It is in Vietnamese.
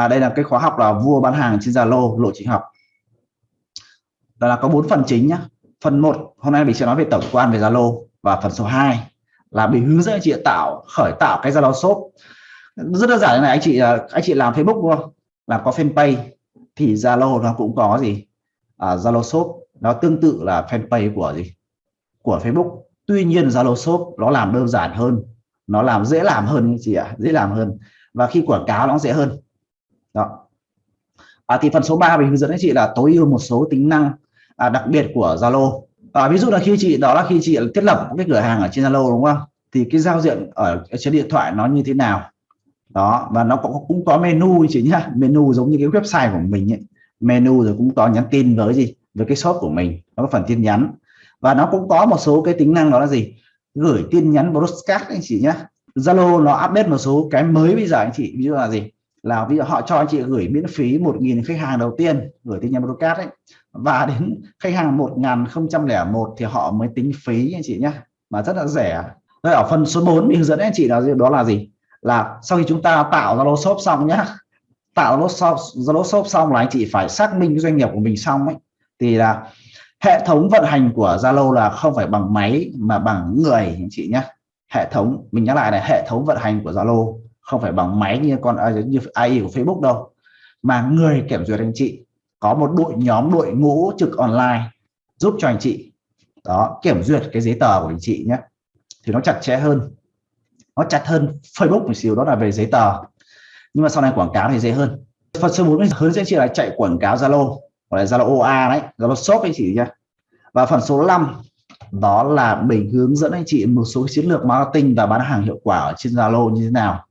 là đây là cái khóa học là vua bán hàng trên Zalo lộ trình học. Đó là có bốn phần chính nhá. Phần 1 hôm nay mình sẽ nói về tổng quan về Zalo. Và phần số 2 là mình hướng dẫn anh chị tạo khởi tạo cái Zalo shop. Rất đơn giản này anh chị à, anh chị làm Facebook luôn không? Là có fanpage thì Zalo nó cũng có gì? À, Zalo shop nó tương tự là fanpage của gì? Của Facebook. Tuy nhiên Zalo shop nó làm đơn giản hơn. Nó làm dễ làm hơn anh chị ạ à, dễ làm hơn. Và khi quảng cáo nó dễ hơn đó. À, thì phần số 3 mình hướng dẫn anh chị là tối ưu một số tính năng à, đặc biệt của Zalo. À, ví dụ là khi chị đó là khi chị thiết lập cái cửa hàng ở trên Zalo đúng không? Thì cái giao diện ở, trên điện thoại nó như thế nào? Đó và nó cũng cũng có menu chị nhá. Menu giống như cái website của mình ấy. menu rồi cũng có nhắn tin với gì? Với cái shop của mình. Nó có phần tin nhắn. Và nó cũng có một số cái tính năng đó là gì? Gửi tin nhắn broadcast anh chị nhá. Zalo nó update một số cái mới bây giờ anh chị. Ví dụ là gì? Là ví dụ họ cho anh chị gửi miễn phí 1.000 khách hàng đầu tiên, gửi tin nhắn broadcast ấy. Và đến khách hàng 1001 thì họ mới tính phí anh chị nhé mà rất là rẻ. Đây ở phần số 4 mình hướng dẫn anh chị là đó là gì? Là sau khi chúng ta tạo Zalo shop xong nhá, tạo Zalo shop Zalo shop xong là anh chị phải xác minh doanh nghiệp của mình xong ấy. Thì là hệ thống vận hành của Zalo là không phải bằng máy mà bằng người anh chị nhé hệ thống, mình nhắc lại là hệ thống vận hành của Zalo không phải bằng máy như con à, như AI của Facebook đâu. Mà người kiểm duyệt anh chị, có một đội, nhóm đội ngũ trực online giúp cho anh chị, đó, kiểm duyệt cái giấy tờ của anh chị nhé. Thì nó chặt chẽ hơn, nó chặt hơn Facebook một xíu, đó là về giấy tờ. Nhưng mà sau này quảng cáo thì dễ hơn. Phần số 4 hướng dẫn chị là chạy quảng cáo Zalo, gọi là Zalo OA đấy, Zalo shop anh chị nhé. Và phần số 5 đó là mình hướng dẫn anh chị một số chiến lược marketing và bán hàng hiệu quả ở trên Zalo như thế nào.